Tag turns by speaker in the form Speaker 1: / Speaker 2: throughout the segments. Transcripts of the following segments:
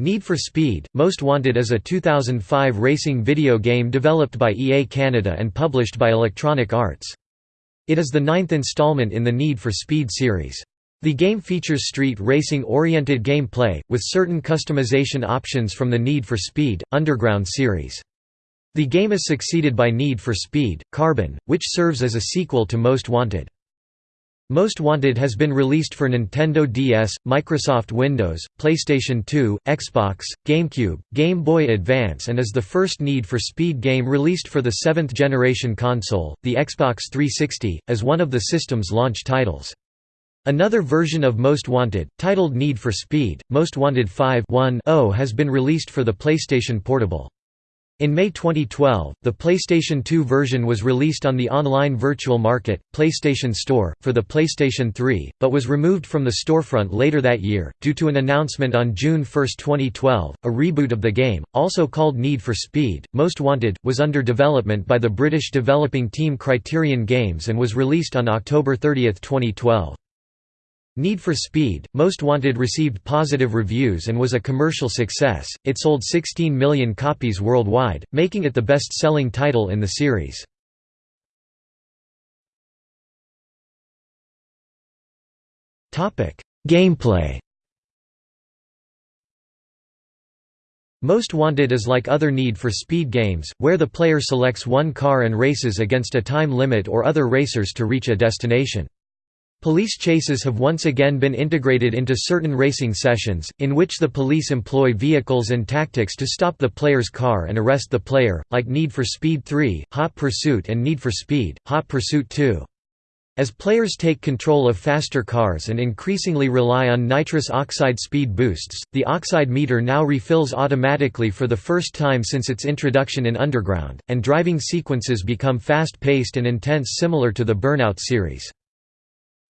Speaker 1: Need for Speed, Most Wanted is a 2005 racing video game developed by EA Canada and published by Electronic Arts. It is the ninth installment in the Need for Speed series. The game features street racing-oriented gameplay, with certain customization options from the Need for Speed, Underground series. The game is succeeded by Need for Speed, Carbon, which serves as a sequel to Most Wanted. Most Wanted has been released for Nintendo DS, Microsoft Windows, PlayStation 2, Xbox, GameCube, Game Boy Advance and is the first Need for Speed game released for the seventh-generation console, the Xbox 360, as one of the system's launch titles. Another version of Most Wanted, titled Need for Speed, Most Wanted 5 has been released for the PlayStation Portable. In May 2012, the PlayStation 2 version was released on the online virtual market, PlayStation Store, for the PlayStation 3, but was removed from the storefront later that year, due to an announcement on June 1, 2012. A reboot of the game, also called Need for Speed, Most Wanted, was under development by the British developing team Criterion Games and was released on October 30, 2012. Need for Speed, Most Wanted received positive reviews and was a commercial success, it sold 16 million copies worldwide, making it the best-selling title in the series. Gameplay Most Wanted is like other Need for Speed games, where the player selects one car and races against a time limit or other racers to reach a destination. Police chases have once again been integrated into certain racing sessions, in which the police employ vehicles and tactics to stop the player's car and arrest the player, like Need for Speed 3, Hot Pursuit and Need for Speed, Hot Pursuit 2. As players take control of faster cars and increasingly rely on nitrous oxide speed boosts, the oxide meter now refills automatically for the first time since its introduction in Underground, and driving sequences become fast-paced and intense similar to the Burnout series.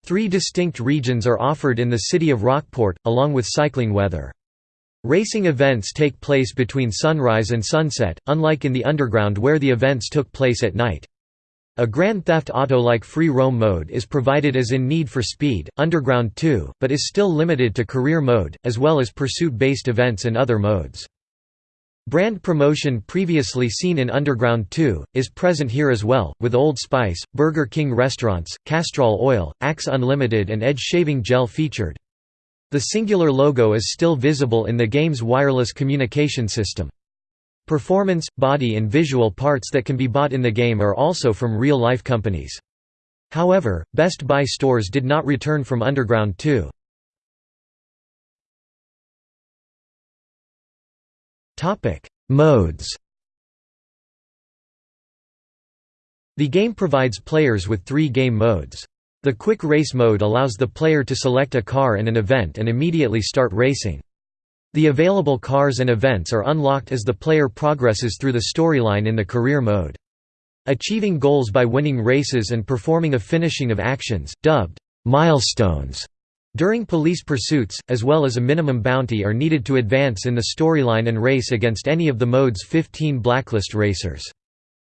Speaker 1: Three distinct regions are offered in the city of Rockport, along with cycling weather. Racing events take place between sunrise and sunset, unlike in the Underground where the events took place at night. A Grand Theft Auto-like free roam mode is provided as in Need for Speed, Underground 2, but is still limited to career mode, as well as pursuit-based events and other modes. Brand promotion previously seen in Underground 2, is present here as well, with Old Spice, Burger King restaurants, Castrol Oil, Axe Unlimited and Edge shaving gel featured. The Cingular logo is still visible in the game's wireless communication system. Performance, body and visual parts that can be bought in the game are also from real-life companies. However, Best Buy stores did not return from Underground 2. Topic: Modes. The game provides players with three game modes. The Quick Race mode allows the player to select a car and an event and immediately start racing. The available cars and events are unlocked as the player progresses through the storyline in the Career mode. Achieving goals by winning races and performing a finishing of actions, dubbed milestones, during police pursuits, as well as a minimum bounty are needed to advance in the storyline and race against any of the mode's 15 blacklist racers.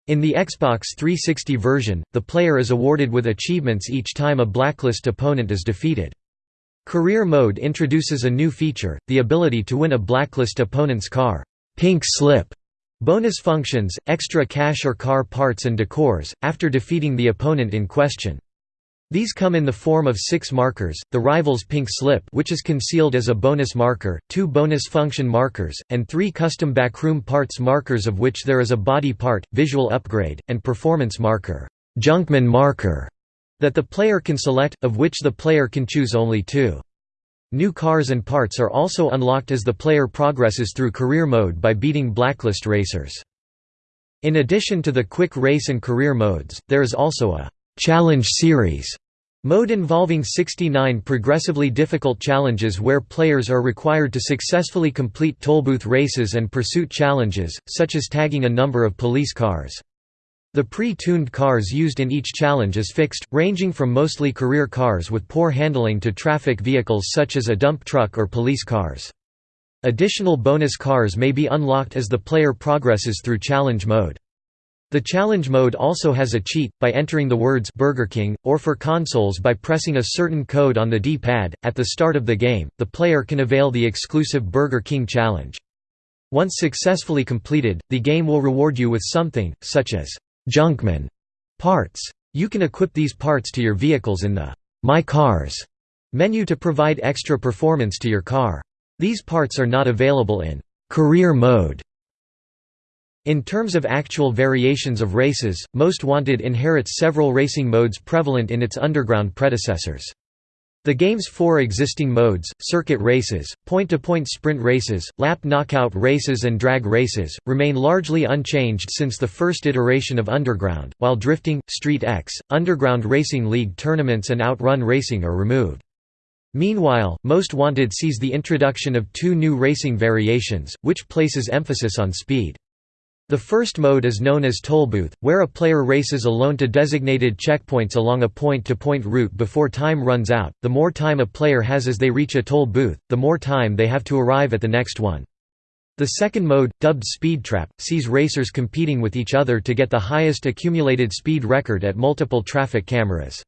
Speaker 1: In the Xbox 360 version, the player is awarded with achievements each time a blacklist opponent is defeated. Career mode introduces a new feature, the ability to win a blacklist opponent's car pink slip bonus functions, extra cash or car parts and decors, after defeating the opponent in question. These come in the form of six markers, the rival's pink slip which is concealed as a bonus marker, two bonus function markers, and three custom backroom parts markers of which there is a body part, visual upgrade, and performance marker, Junkman marker, that the player can select, of which the player can choose only two. New cars and parts are also unlocked as the player progresses through career mode by beating blacklist racers. In addition to the quick race and career modes, there is also a Challenge Series mode involving 69 progressively difficult challenges where players are required to successfully complete tollbooth races and pursuit challenges, such as tagging a number of police cars. The pre-tuned cars used in each challenge is fixed, ranging from mostly career cars with poor handling to traffic vehicles such as a dump truck or police cars. Additional bonus cars may be unlocked as the player progresses through challenge mode. The challenge mode also has a cheat, by entering the words Burger King, or for consoles by pressing a certain code on the D-pad. At the start of the game, the player can avail the exclusive Burger King challenge. Once successfully completed, the game will reward you with something, such as Junkman parts. You can equip these parts to your vehicles in the My Cars menu to provide extra performance to your car. These parts are not available in career mode in terms of actual variations of races, Most Wanted inherits several racing modes prevalent in its underground predecessors. The game's four existing modes, circuit races, point-to-point -point sprint races, lap knockout races and drag races, remain largely unchanged since the first iteration of Underground, while Drifting, Street X, Underground Racing League tournaments and Outrun racing are removed. Meanwhile, Most Wanted sees the introduction of two new racing variations, which places emphasis on speed. The first mode is known as toll booth, where a player races alone to designated checkpoints along a point-to-point -point route before time runs out. The more time a player has as they reach a toll booth, the more time they have to arrive at the next one. The second mode, dubbed Speed Trap, sees racers competing with each other to get the highest accumulated speed record at multiple traffic cameras.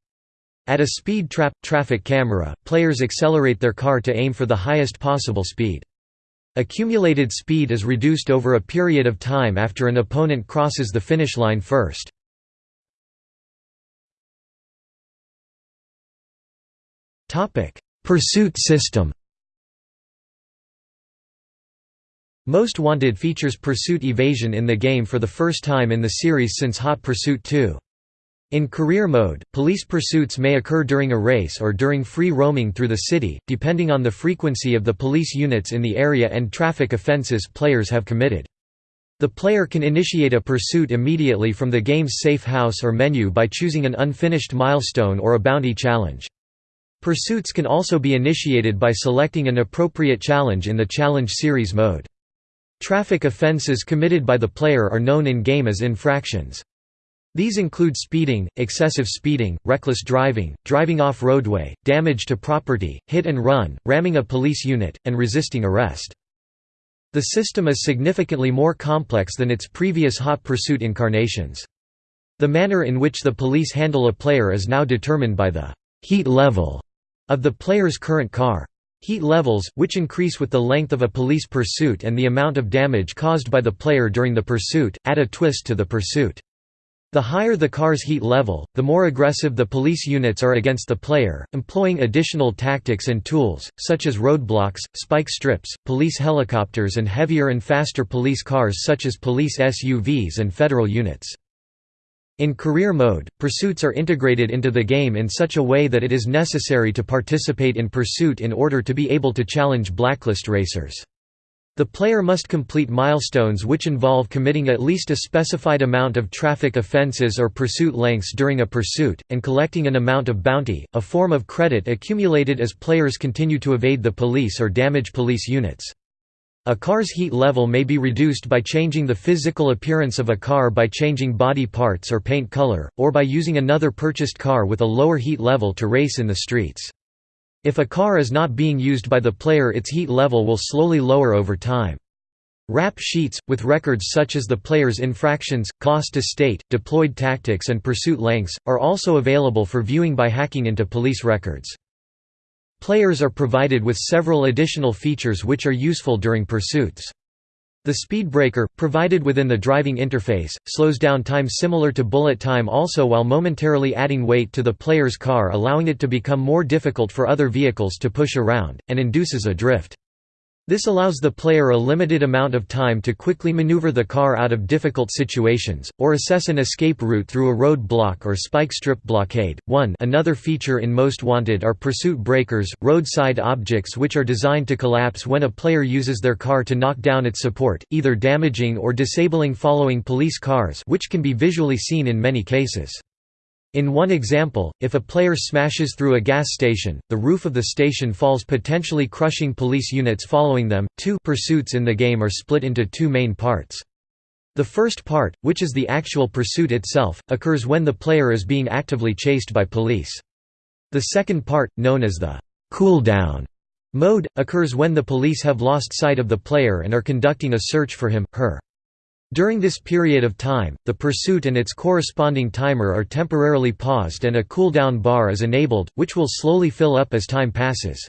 Speaker 1: At a speed trap traffic camera, players accelerate their car to aim for the highest possible speed. Accumulated speed is reduced over a period of time after an opponent crosses the finish line first. Pursuit system Most Wanted features pursuit evasion in the game for the first time in the series since Hot Pursuit 2. In career mode, police pursuits may occur during a race or during free roaming through the city, depending on the frequency of the police units in the area and traffic offenses players have committed. The player can initiate a pursuit immediately from the game's safe house or menu by choosing an unfinished milestone or a bounty challenge. Pursuits can also be initiated by selecting an appropriate challenge in the Challenge Series mode. Traffic offenses committed by the player are known in-game as infractions. These include speeding, excessive speeding, reckless driving, driving off roadway, damage to property, hit and run, ramming a police unit, and resisting arrest. The system is significantly more complex than its previous hot pursuit incarnations. The manner in which the police handle a player is now determined by the heat level of the player's current car. Heat levels, which increase with the length of a police pursuit and the amount of damage caused by the player during the pursuit, add a twist to the pursuit. The higher the car's heat level, the more aggressive the police units are against the player, employing additional tactics and tools, such as roadblocks, spike strips, police helicopters and heavier and faster police cars such as police SUVs and federal units. In career mode, pursuits are integrated into the game in such a way that it is necessary to participate in pursuit in order to be able to challenge blacklist racers. The player must complete milestones which involve committing at least a specified amount of traffic offenses or pursuit lengths during a pursuit, and collecting an amount of bounty, a form of credit accumulated as players continue to evade the police or damage police units. A car's heat level may be reduced by changing the physical appearance of a car by changing body parts or paint color, or by using another purchased car with a lower heat level to race in the streets. If a car is not being used by the player its heat level will slowly lower over time. Rap sheets, with records such as the player's infractions, cost to state, deployed tactics and pursuit lengths, are also available for viewing by hacking into police records. Players are provided with several additional features which are useful during pursuits. The speed breaker, provided within the driving interface, slows down time similar to bullet time also while momentarily adding weight to the player's car allowing it to become more difficult for other vehicles to push around, and induces a drift. This allows the player a limited amount of time to quickly maneuver the car out of difficult situations, or assess an escape route through a road block or spike strip blockade. 1 Another feature in Most Wanted are pursuit breakers, roadside objects which are designed to collapse when a player uses their car to knock down its support, either damaging or disabling following police cars which can be visually seen in many cases. In one example, if a player smashes through a gas station, the roof of the station falls potentially crushing police units following them. Two pursuits in the game are split into two main parts. The first part, which is the actual pursuit itself, occurs when the player is being actively chased by police. The second part, known as the cool-down mode, occurs when the police have lost sight of the player and are conducting a search for him, her. During this period of time, the pursuit and its corresponding timer are temporarily paused and a cooldown bar is enabled, which will slowly fill up as time passes.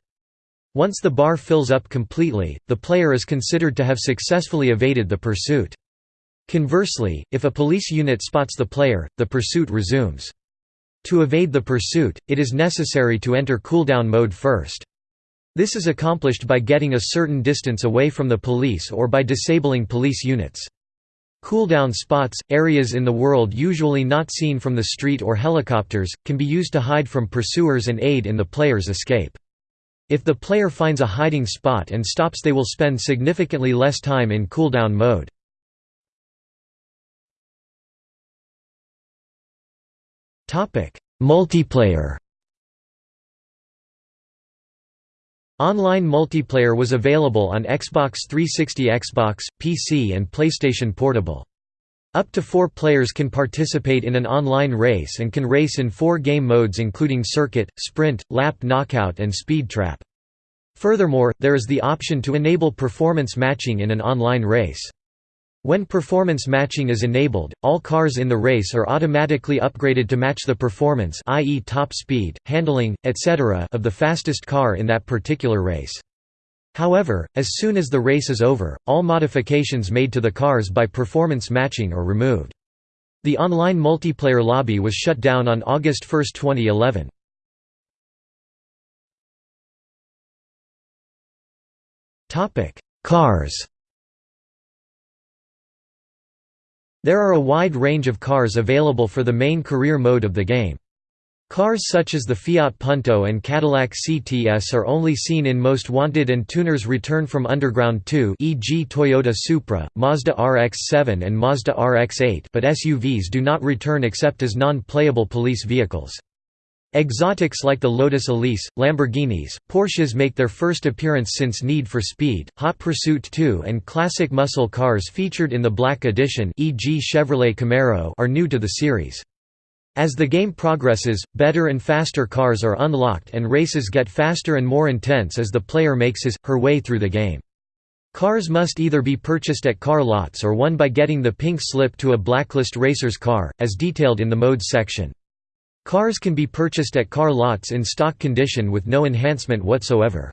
Speaker 1: Once the bar fills up completely, the player is considered to have successfully evaded the pursuit. Conversely, if a police unit spots the player, the pursuit resumes. To evade the pursuit, it is necessary to enter cooldown mode first. This is accomplished by getting a certain distance away from the police or by disabling police units. Cooldown spots, areas in the world usually not seen from the street or helicopters, can be used to hide from pursuers and aid in the player's escape. If the player finds a hiding spot and stops they will spend significantly less time in cooldown mode. Multiplayer Online multiplayer was available on Xbox 360 Xbox, PC and PlayStation Portable. Up to four players can participate in an online race and can race in four game modes including Circuit, Sprint, Lap Knockout and Speed Trap. Furthermore, there is the option to enable performance matching in an online race. When performance matching is enabled, all cars in the race are automatically upgraded to match the performance i.e. top speed, handling, etc. of the fastest car in that particular race. However, as soon as the race is over, all modifications made to the cars by performance matching are removed. The online multiplayer lobby was shut down on August 1, 2011. Cars There are a wide range of cars available for the main career mode of the game. Cars such as the Fiat Punto and Cadillac CTS are only seen in Most Wanted and Tuners Return from Underground 2 e.g. Toyota Supra, Mazda RX-7 and Mazda RX-8 but SUVs do not return except as non-playable police vehicles. Exotics like the Lotus Elise, Lamborghinis, Porsches make their first appearance since Need for Speed, Hot Pursuit 2 and classic muscle cars featured in the Black Edition e.g. Chevrolet Camaro are new to the series. As the game progresses, better and faster cars are unlocked and races get faster and more intense as the player makes his, her way through the game. Cars must either be purchased at car lots or won by getting the pink slip to a Blacklist Racers car, as detailed in the modes section. Cars can be purchased at car lots in stock condition with no enhancement whatsoever.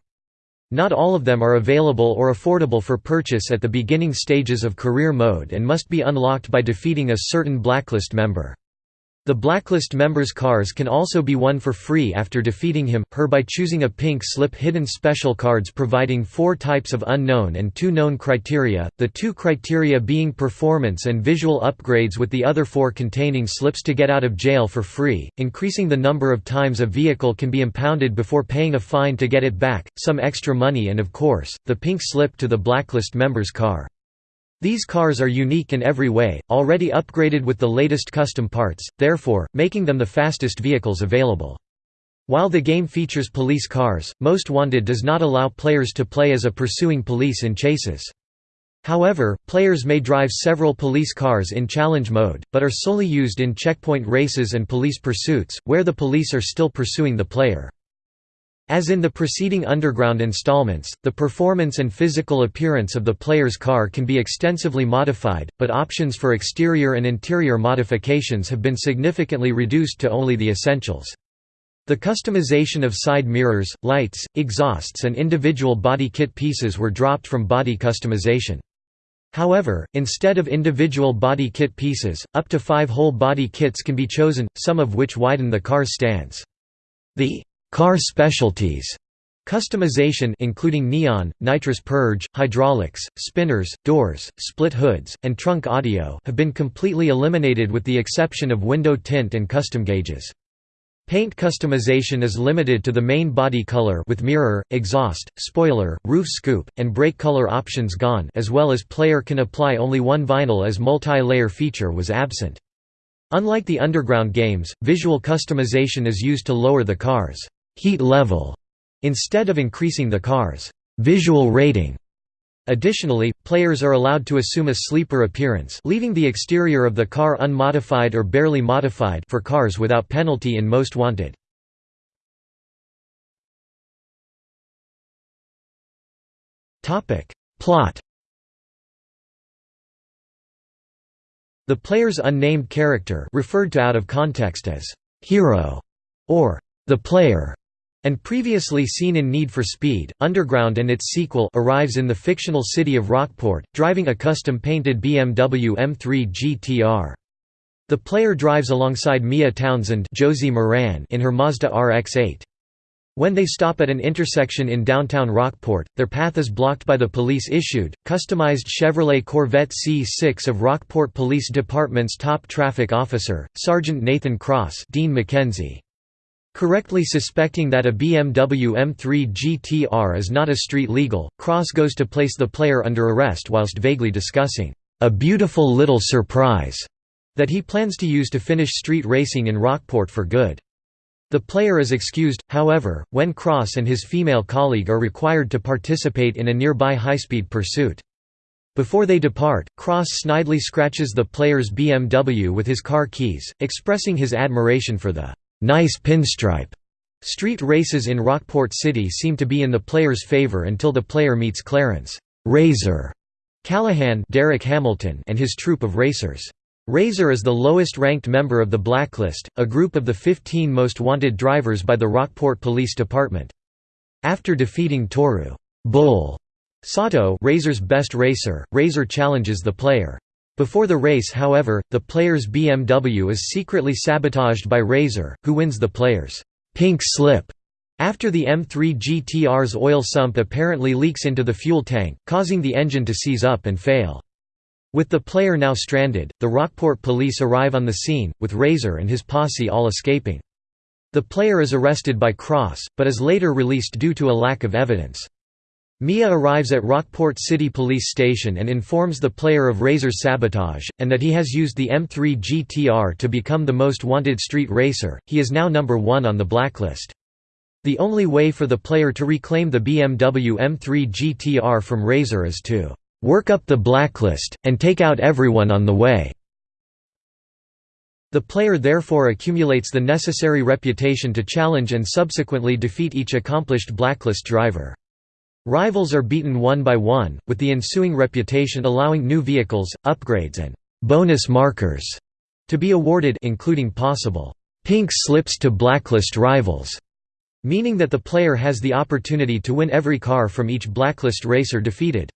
Speaker 1: Not all of them are available or affordable for purchase at the beginning stages of career mode and must be unlocked by defeating a certain blacklist member. The blacklist members' cars can also be won for free after defeating him, her by choosing a pink slip hidden special cards providing four types of unknown and two known criteria, the two criteria being performance and visual upgrades with the other four containing slips to get out of jail for free, increasing the number of times a vehicle can be impounded before paying a fine to get it back, some extra money and of course, the pink slip to the blacklist member's car. These cars are unique in every way, already upgraded with the latest custom parts, therefore, making them the fastest vehicles available. While the game features police cars, Most Wanted does not allow players to play as a pursuing police in chases. However, players may drive several police cars in challenge mode, but are solely used in checkpoint races and police pursuits, where the police are still pursuing the player. As in the preceding Underground installments, the performance and physical appearance of the player's car can be extensively modified, but options for exterior and interior modifications have been significantly reduced to only the essentials. The customization of side mirrors, lights, exhausts and individual body kit pieces were dropped from body customization. However, instead of individual body kit pieces, up to five whole body kits can be chosen, some of which widen the car's stance. The Car specialties Customization including neon, nitrous purge, hydraulics, spinners, doors, split hoods, and trunk audio have been completely eliminated with the exception of window tint and custom gauges. Paint customization is limited to the main body color with mirror, exhaust, spoiler, roof scoop, and brake color options gone as well as player can apply only one vinyl as multi-layer feature was absent. Unlike the underground games, visual customization is used to lower the car's heat level instead of increasing the car's visual rating. Additionally, players are allowed to assume a sleeper appearance leaving the exterior of the car unmodified or barely modified for cars without penalty in Most Wanted. Plot The player's unnamed character referred to out of context as «hero» or «the player» and previously seen in Need for Speed, Underground and its sequel arrives in the fictional city of Rockport, driving a custom-painted BMW M3 GTR. The player drives alongside Mia Townsend Josie Maran in her Mazda RX-8. When they stop at an intersection in downtown Rockport, their path is blocked by the police-issued, customized Chevrolet Corvette C6 of Rockport Police Department's top traffic officer, Sergeant Nathan Cross Dean McKenzie. Correctly suspecting that a BMW M3 GTR is not a street legal, Cross goes to place the player under arrest whilst vaguely discussing, "...a beautiful little surprise," that he plans to use to finish street racing in Rockport for good. The player is excused, however, when Cross and his female colleague are required to participate in a nearby high-speed pursuit. Before they depart, Cross snidely scratches the player's BMW with his car keys, expressing his admiration for the nice pinstripe. Street races in Rockport City seem to be in the player's favor until the player meets Clarence Razor Callahan Derek Hamilton and his troupe of racers. Razor is the lowest-ranked member of the Blacklist, a group of the 15 most wanted drivers by the Rockport Police Department. After defeating Toru Bull Sato Razor's best racer, Razor challenges the player. Before the race however, the player's BMW is secretly sabotaged by Razor, who wins the player's «pink slip» after the M3 GTR's oil sump apparently leaks into the fuel tank, causing the engine to seize up and fail. With the player now stranded, the Rockport police arrive on the scene, with Razor and his posse all escaping. The player is arrested by Cross, but is later released due to a lack of evidence. Mia arrives at Rockport City Police Station and informs the player of Razor's sabotage, and that he has used the M3 GTR to become the most wanted street racer, he is now number one on the blacklist. The only way for the player to reclaim the BMW M3 GTR from Razor is to "...work up the blacklist, and take out everyone on the way." The player therefore accumulates the necessary reputation to challenge and subsequently defeat each accomplished blacklist driver. Rivals are beaten one by one, with the ensuing reputation allowing new vehicles, upgrades and «bonus markers» to be awarded including possible «pink slips to blacklist rivals», meaning that the player has the opportunity to win every car from each blacklist racer defeated.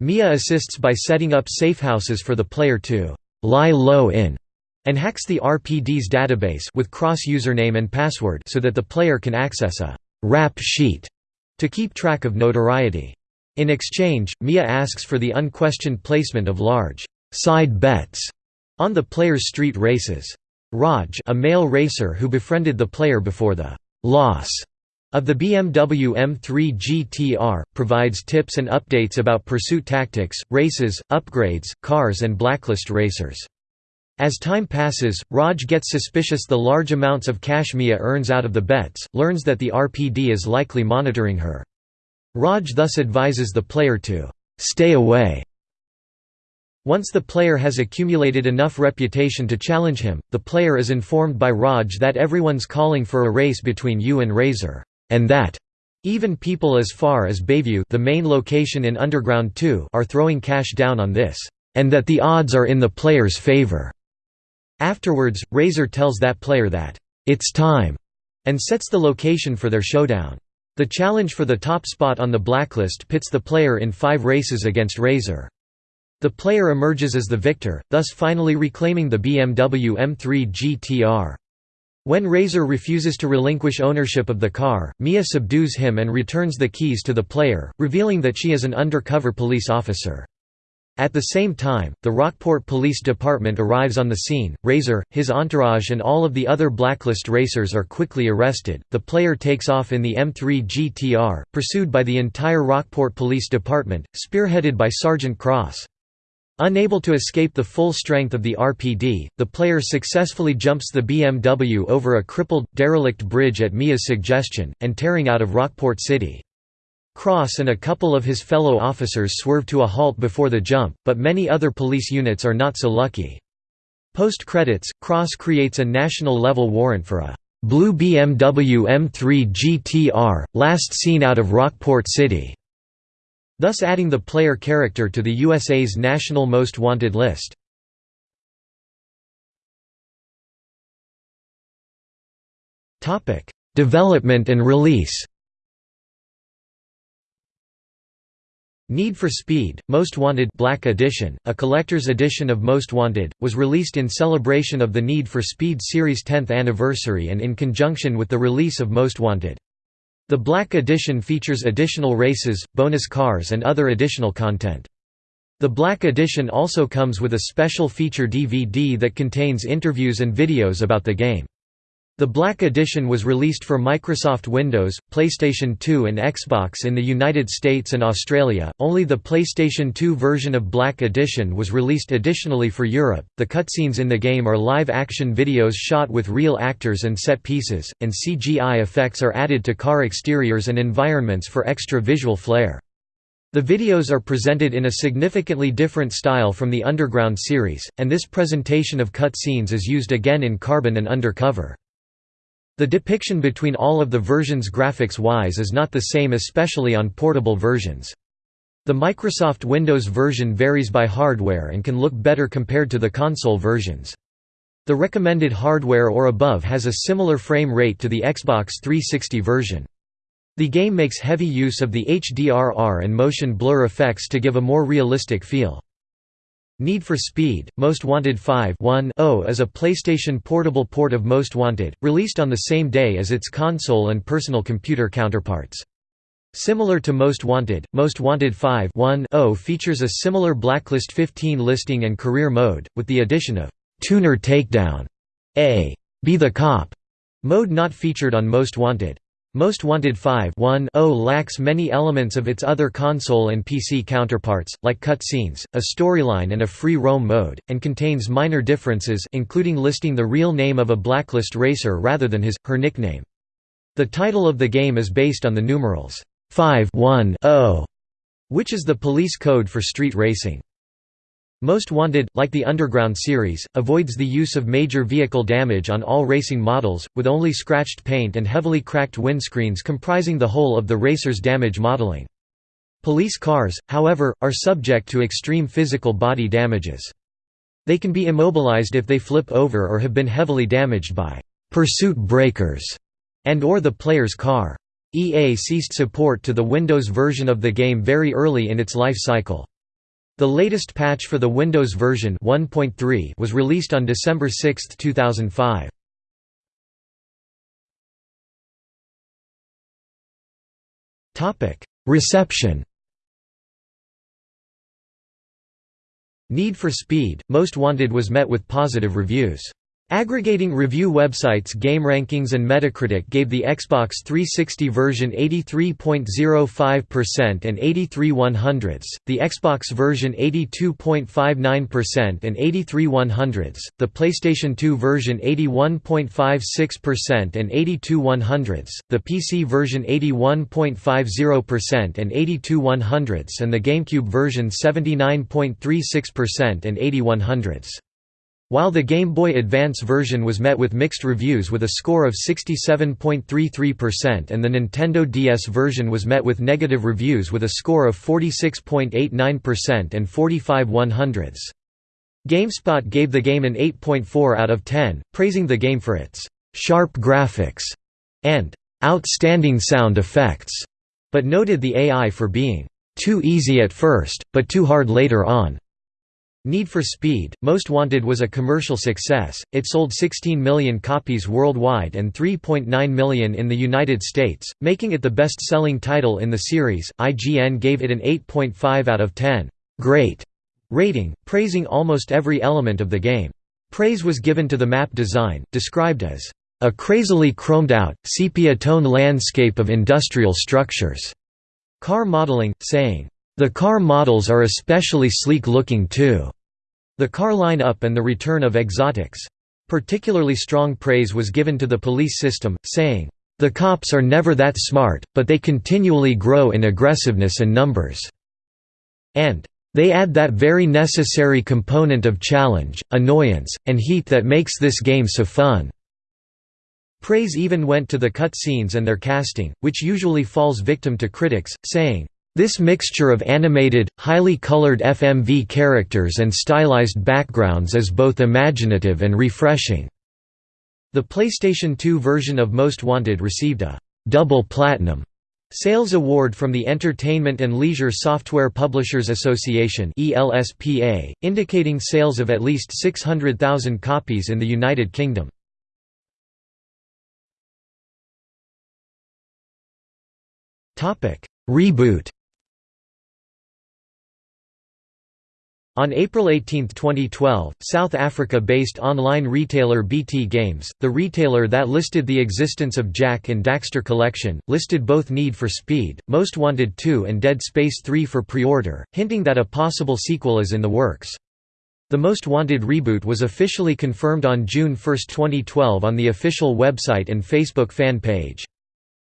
Speaker 1: Mia assists by setting up safehouses for the player to «lie low in» and hacks the RPD's database with cross username and password so that the player can access a «rap sheet» to keep track of notoriety. In exchange, Mia asks for the unquestioned placement of large side bets on the player's street races. Raj a male racer who befriended the player before the loss of the BMW M3 GTR, provides tips and updates about pursuit tactics, races, upgrades, cars and blacklist racers. As time passes, Raj gets suspicious the large amounts of cash Mia earns out of the bets, learns that the RPD is likely monitoring her. Raj thus advises the player to «stay away». Once the player has accumulated enough reputation to challenge him, the player is informed by Raj that everyone's calling for a race between you and Razor, and that even people as far as Bayview the main location in Underground 2 are throwing cash down on this, and that the odds are in the player's favor. Afterwards, Razor tells that player that, "'It's time' and sets the location for their showdown. The challenge for the top spot on the blacklist pits the player in five races against Razor. The player emerges as the victor, thus finally reclaiming the BMW M3 GTR. When Razor refuses to relinquish ownership of the car, Mia subdues him and returns the keys to the player, revealing that she is an undercover police officer. At the same time, the Rockport Police Department arrives on the scene. Razor, his entourage, and all of the other blacklist racers are quickly arrested. The player takes off in the M3 GTR, pursued by the entire Rockport Police Department, spearheaded by Sergeant Cross. Unable to escape the full strength of the RPD, the player successfully jumps the BMW over a crippled, derelict bridge at Mia's suggestion, and tearing out of Rockport City. Cross and a couple of his fellow officers swerve to a halt before the jump, but many other police units are not so lucky. Post-credits, Cross creates a national-level warrant for a blue BMW M3 GTR, last seen out of Rockport City", thus adding the player character to the USA's National Most Wanted list. Development and release Need for Speed, Most Wanted Black Edition, a collector's edition of Most Wanted, was released in celebration of the Need for Speed series' 10th anniversary and in conjunction with the release of Most Wanted. The Black Edition features additional races, bonus cars and other additional content. The Black Edition also comes with a special feature DVD that contains interviews and videos about the game. The Black Edition was released for Microsoft Windows, PlayStation 2 and Xbox in the United States and Australia. Only the PlayStation 2 version of Black Edition was released additionally for Europe. The cutscenes in the game are live-action videos shot with real actors and set pieces, and CGI effects are added to car exteriors and environments for extra visual flair. The videos are presented in a significantly different style from the Underground series, and this presentation of cutscenes is used again in Carbon and Undercover. The depiction between all of the versions graphics-wise is not the same especially on portable versions. The Microsoft Windows version varies by hardware and can look better compared to the console versions. The recommended hardware or above has a similar frame rate to the Xbox 360 version. The game makes heavy use of the HDRR and motion blur effects to give a more realistic feel. Need for Speed, Most Wanted 5 is a PlayStation Portable port of Most Wanted, released on the same day as its console and personal computer counterparts. Similar to Most Wanted, Most Wanted 5 features a similar Blacklist 15 listing and career mode, with the addition of «Tuner Takedown» A «Be the Cop» mode not featured on Most Wanted. Most Wanted 5 lacks many elements of its other console and PC counterparts, like cutscenes, a storyline and a free roam mode, and contains minor differences including listing the real name of a blacklist racer rather than his, her nickname. The title of the game is based on the numerals 5 which is the police code for street racing. Most Wanted, like the Underground series, avoids the use of major vehicle damage on all racing models, with only scratched paint and heavily cracked windscreens comprising the whole of the racer's damage modeling. Police cars, however, are subject to extreme physical body damages. They can be immobilized if they flip over or have been heavily damaged by «pursuit breakers» and or the player's car. EA ceased support to the Windows version of the game very early in its life cycle. The latest patch for the Windows version 1.3 was released on December 6, 2005. Topic: Reception. Need for Speed, Most Wanted was met with positive reviews. Aggregating review websites GameRankings and Metacritic gave the Xbox 360 version 83.05% and 83 100ths, the Xbox version 82.59% and 83 100ths, the PlayStation 2 version 81.56% and 82 100ths, the PC version 81.50% and 82 100ths and the GameCube version 79.36% and 80 100ths. While the Game Boy Advance version was met with mixed reviews with a score of 67.33% and the Nintendo DS version was met with negative reviews with a score of 46.89% and 45 100ths. GameSpot gave the game an 8.4 out of 10, praising the game for its «sharp graphics» and «outstanding sound effects», but noted the AI for being «too easy at first, but too hard later on». Need for Speed, Most Wanted was a commercial success, it sold 16 million copies worldwide and 3.9 million in the United States, making it the best-selling title in the series. IGN gave it an 8.5 out of 10 great rating, praising almost every element of the game. Praise was given to the map design, described as a crazily chromed-out, sepia-tone landscape of industrial structures. Car modeling, saying, the car models are especially sleek-looking too. The car line-up and the return of exotics. Particularly strong praise was given to the police system, saying, "...the cops are never that smart, but they continually grow in aggressiveness and numbers." And, "...they add that very necessary component of challenge, annoyance, and heat that makes this game so fun." Praise even went to the cutscenes and their casting, which usually falls victim to critics, saying, this mixture of animated, highly colored FMV characters and stylized backgrounds is both imaginative and refreshing. The PlayStation 2 version of Most Wanted received a «double platinum» Sales Award from the Entertainment and Leisure Software Publishers Association indicating sales of at least 600,000 copies in the United Kingdom. Reboot On April 18, 2012, South Africa-based online retailer BT Games, the retailer that listed the existence of Jak and Daxter Collection, listed both Need for Speed, Most Wanted 2 and Dead Space 3 for pre-order, hinting that a possible sequel is in the works. The Most Wanted reboot was officially confirmed on June 1, 2012 on the official website and Facebook fan page.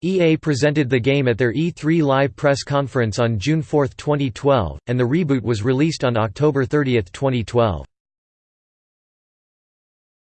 Speaker 1: EA presented the game at their E3 Live press conference on June 4, 2012, and the reboot was released on October 30, 2012.